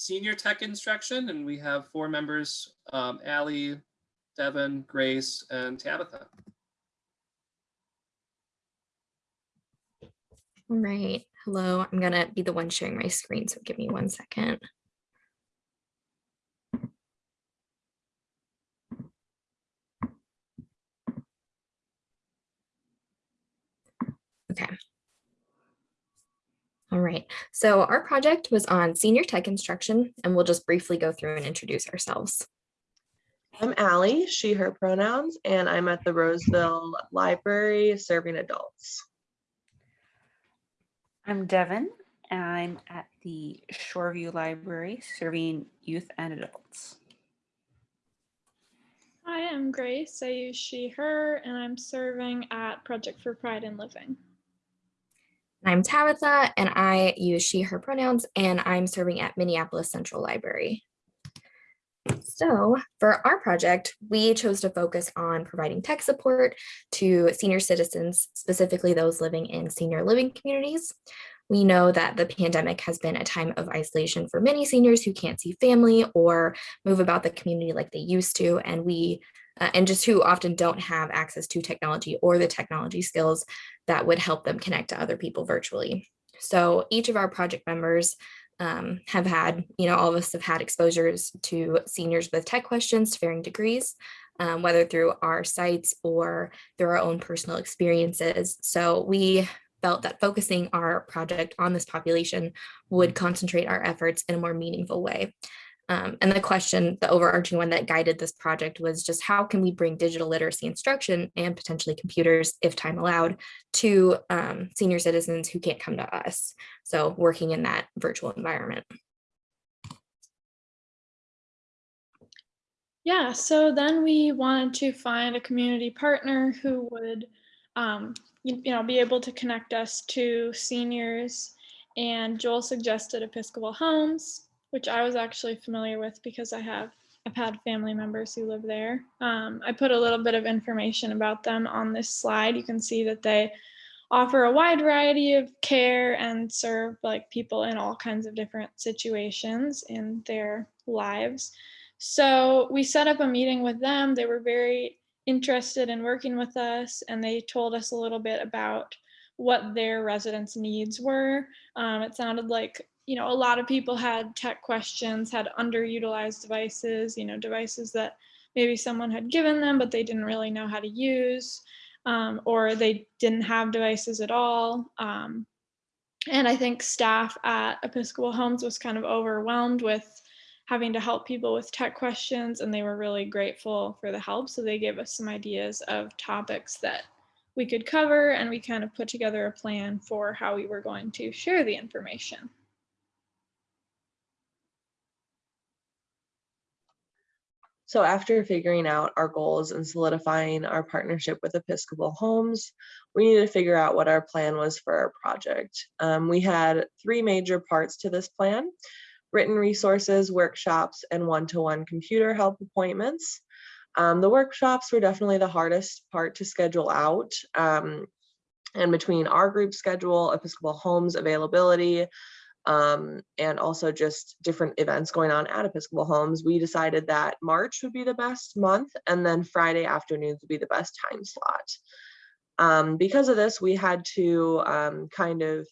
senior tech instruction, and we have four members, um, Allie, Devin, Grace, and Tabitha. All right, hello, I'm gonna be the one sharing my screen, so give me one second. Okay. All right, so our project was on senior tech instruction, and we'll just briefly go through and introduce ourselves. I'm Allie, she, her pronouns, and I'm at the Roseville Library serving adults. I'm Devin. and I'm at the Shoreview Library serving youth and adults. Hi, I'm Grace. I use she, her, and I'm serving at Project for Pride in Living. I'm Tabitha, and I use she, her pronouns, and I'm serving at Minneapolis Central Library. So for our project, we chose to focus on providing tech support to senior citizens, specifically those living in senior living communities. We know that the pandemic has been a time of isolation for many seniors who can't see family or move about the community like they used to, and we uh, and just who often don't have access to technology or the technology skills that would help them connect to other people virtually. So each of our project members um, have had, you know, all of us have had exposures to seniors with tech questions to varying degrees, um, whether through our sites or through our own personal experiences. So we felt that focusing our project on this population would concentrate our efforts in a more meaningful way. Um, and the question, the overarching one that guided this project was just how can we bring digital literacy instruction and potentially computers, if time allowed, to um, senior citizens who can't come to us. So working in that virtual environment. Yeah, so then we wanted to find a community partner who would, um, you, you know, be able to connect us to seniors. And Joel suggested Episcopal Homes, which I was actually familiar with because I have I've had family members who live there. Um, I put a little bit of information about them on this slide. You can see that they offer a wide variety of care and serve like people in all kinds of different situations in their lives. So we set up a meeting with them. They were very interested in working with us and they told us a little bit about what their residents needs were. Um, it sounded like you know, a lot of people had tech questions, had underutilized devices, you know, devices that maybe someone had given them, but they didn't really know how to use, um, or they didn't have devices at all. Um, and I think staff at Episcopal Homes was kind of overwhelmed with having to help people with tech questions, and they were really grateful for the help. So they gave us some ideas of topics that we could cover, and we kind of put together a plan for how we were going to share the information. So after figuring out our goals and solidifying our partnership with Episcopal Homes, we needed to figure out what our plan was for our project. Um, we had three major parts to this plan, written resources, workshops, and one-to-one -one computer help appointments. Um, the workshops were definitely the hardest part to schedule out. Um, and between our group schedule, Episcopal Homes availability, um, and also just different events going on at Episcopal Homes, we decided that March would be the best month and then Friday afternoons would be the best time slot. Um, because of this, we had to um, kind of,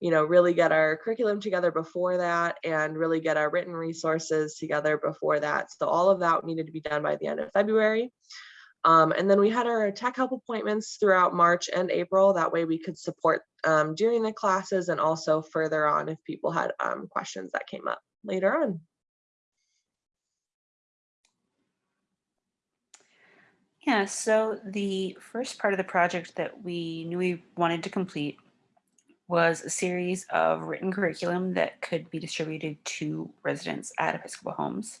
you know, really get our curriculum together before that and really get our written resources together before that. So all of that needed to be done by the end of February. Um, and then we had our tech help appointments throughout March and April. That way we could support um, during the classes and also further on if people had um, questions that came up later on. Yeah, so the first part of the project that we knew we wanted to complete was a series of written curriculum that could be distributed to residents at Episcopal Homes.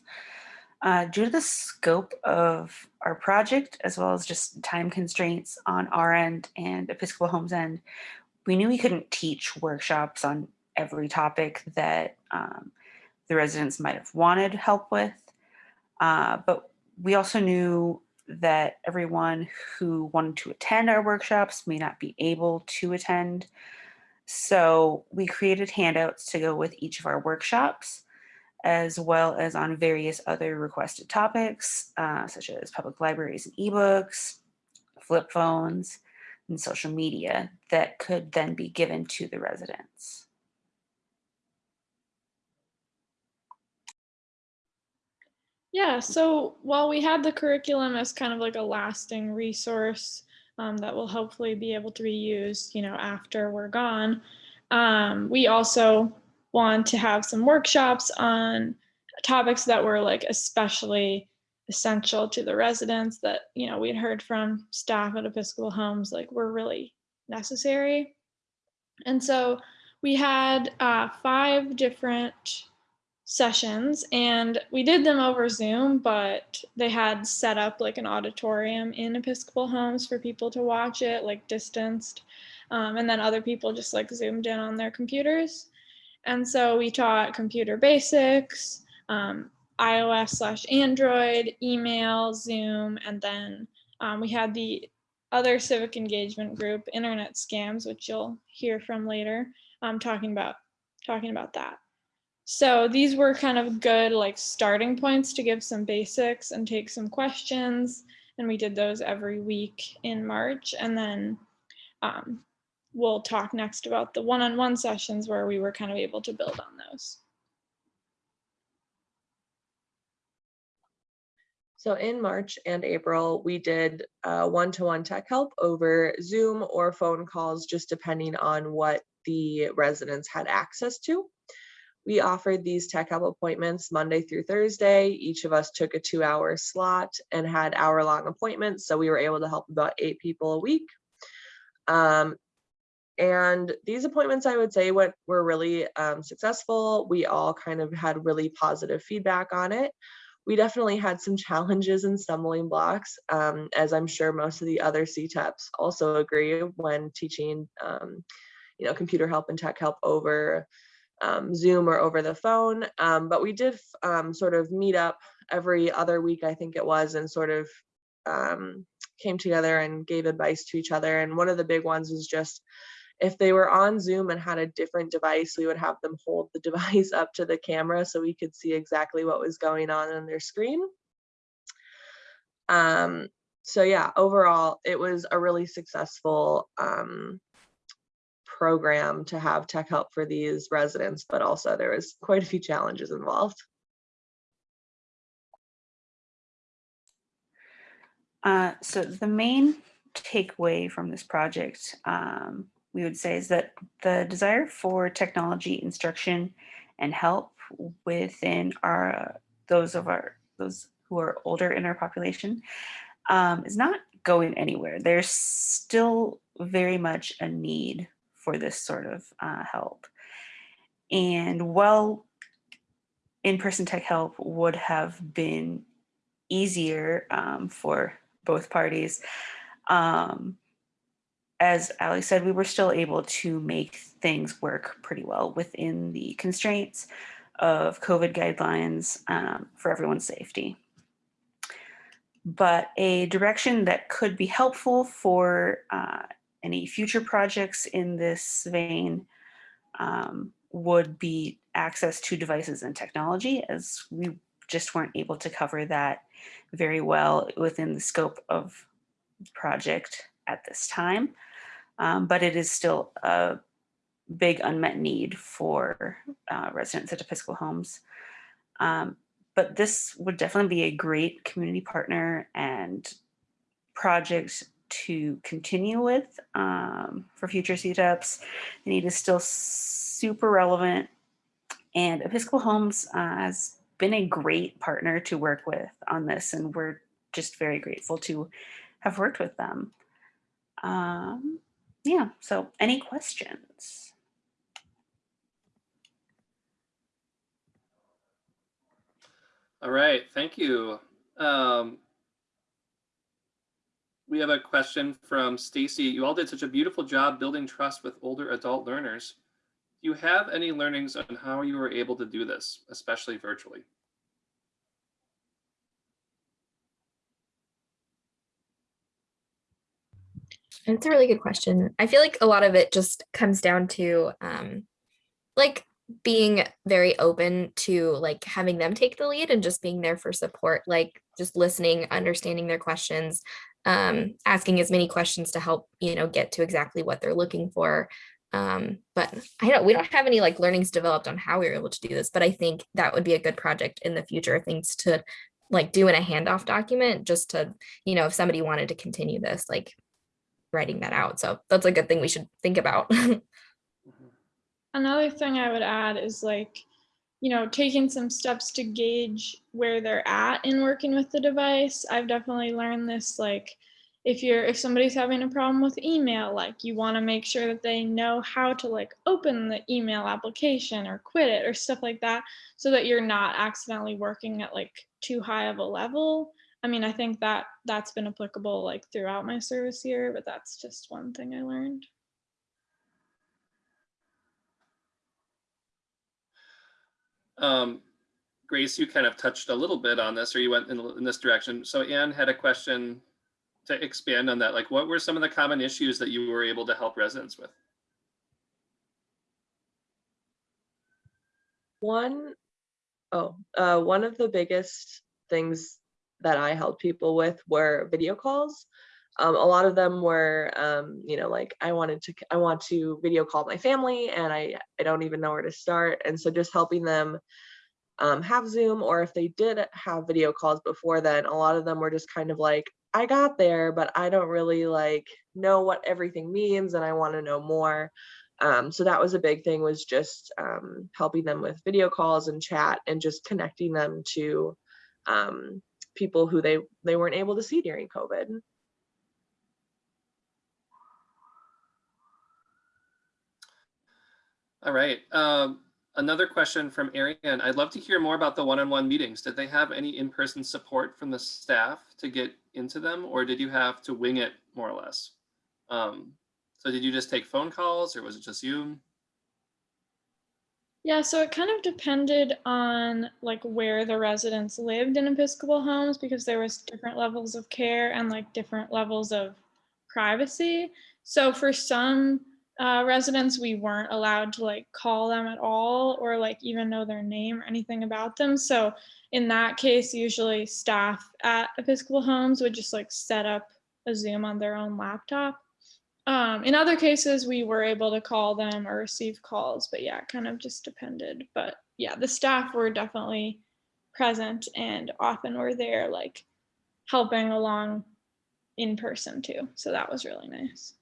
Uh, due to the scope of our project, as well as just time constraints on our end and Episcopal Homes end, we knew we couldn't teach workshops on every topic that um, the residents might have wanted help with. Uh, but we also knew that everyone who wanted to attend our workshops may not be able to attend. So we created handouts to go with each of our workshops as well as on various other requested topics, uh, such as public libraries and ebooks, flip phones, and social media that could then be given to the residents. Yeah, so while we had the curriculum as kind of like a lasting resource um, that will hopefully be able to be used, you know, after we're gone, um, we also want to have some workshops on topics that were like especially essential to the residents that, you know, we'd heard from staff at Episcopal Homes, like were really necessary. And so we had uh, five different sessions and we did them over Zoom, but they had set up like an auditorium in Episcopal homes for people to watch it, like distanced. Um, and then other people just like zoomed in on their computers. And so we taught computer basics, um, iOS slash Android, email, Zoom, and then um, we had the other civic engagement group, Internet Scams, which you'll hear from later, um, talking about talking about that. So these were kind of good like starting points to give some basics and take some questions. And we did those every week in March. And then um, we'll talk next about the one-on-one sessions where we were kind of able to build on those. So in March and April, we did uh, one-to-one tech help over Zoom or phone calls, just depending on what the residents had access to. We offered these tech help appointments Monday through Thursday. Each of us took a two hour slot and had hour long appointments. So we were able to help about eight people a week. Um, and these appointments, I would say, what were really um, successful. We all kind of had really positive feedback on it. We definitely had some challenges and stumbling blocks, um, as I'm sure most of the other CTEPs also agree when teaching, um, you know, computer help and tech help over um, Zoom or over the phone. Um, but we did um, sort of meet up every other week, I think it was, and sort of came together and gave advice to each other. And one of the big ones was just if they were on Zoom and had a different device, we would have them hold the device up to the camera so we could see exactly what was going on on their screen. Um, so yeah, overall, it was a really successful um, program to have tech help for these residents, but also there was quite a few challenges involved. Uh, so the main takeaway from this project, um, we would say is that the desire for technology instruction and help within our those of our those who are older in our population um, is not going anywhere. There's still very much a need for this sort of uh, help. And while in-person tech help would have been easier um, for both parties, um, as Allie said, we were still able to make things work pretty well within the constraints of COVID guidelines um, for everyone's safety. But a direction that could be helpful for uh, any future projects in this vein um, would be access to devices and technology as we just weren't able to cover that very well within the scope of the project at this time. Um, but it is still a big unmet need for uh, residents at Episcopal homes. Um, but this would definitely be a great community partner and project to continue with um, for future CTEPs. The need is still super relevant and Episcopal Homes uh, has been a great partner to work with on this and we're just very grateful to have worked with them. Um, yeah, so any questions? All right, thank you. Um, we have a question from Stacy. You all did such a beautiful job building trust with older adult learners. Do you have any learnings on how you were able to do this, especially virtually? It's a really good question. I feel like a lot of it just comes down to um, like being very open to like having them take the lead and just being there for support, like just listening, understanding their questions, um, asking as many questions to help, you know, get to exactly what they're looking for. Um, but I don't, we don't have any like learnings developed on how we were able to do this, but I think that would be a good project in the future, things to like do in a handoff document, just to, you know, if somebody wanted to continue this, like writing that out. So that's a good thing we should think about. Another thing I would add is like, you know, taking some steps to gauge where they're at in working with the device. I've definitely learned this like if you're if somebody's having a problem with email, like you want to make sure that they know how to like open the email application or quit it or stuff like that so that you're not accidentally working at like too high of a level. I mean, I think that that's been applicable like throughout my service year, but that's just one thing I learned. Um, Grace, you kind of touched a little bit on this, or you went in, in this direction. So Anne had a question to expand on that. Like, what were some of the common issues that you were able to help residents with? One, oh, uh, one of the biggest things that I helped people with were video calls. Um, a lot of them were, um, you know, like I wanted to, I want to video call my family and I, I don't even know where to start. And so just helping them um, have Zoom or if they did have video calls before then, a lot of them were just kind of like, I got there, but I don't really like know what everything means and I want to know more. Um, so that was a big thing was just um, helping them with video calls and chat and just connecting them to um, people who they they weren't able to see during COVID. All right. Um, another question from Arian. I'd love to hear more about the one-on-one meetings. Did they have any in-person support from the staff to get into them, or did you have to wing it more or less? Um, so did you just take phone calls, or was it just you? Yeah, so it kind of depended on like where the residents lived in Episcopal homes because there was different levels of care and like different levels of privacy. So for some uh, residents, we weren't allowed to like call them at all or like even know their name or anything about them. So in that case, usually staff at Episcopal homes would just like set up a Zoom on their own laptop. Um, in other cases, we were able to call them or receive calls, but yeah, it kind of just depended. But yeah, the staff were definitely present and often were there, like helping along in person too. So that was really nice.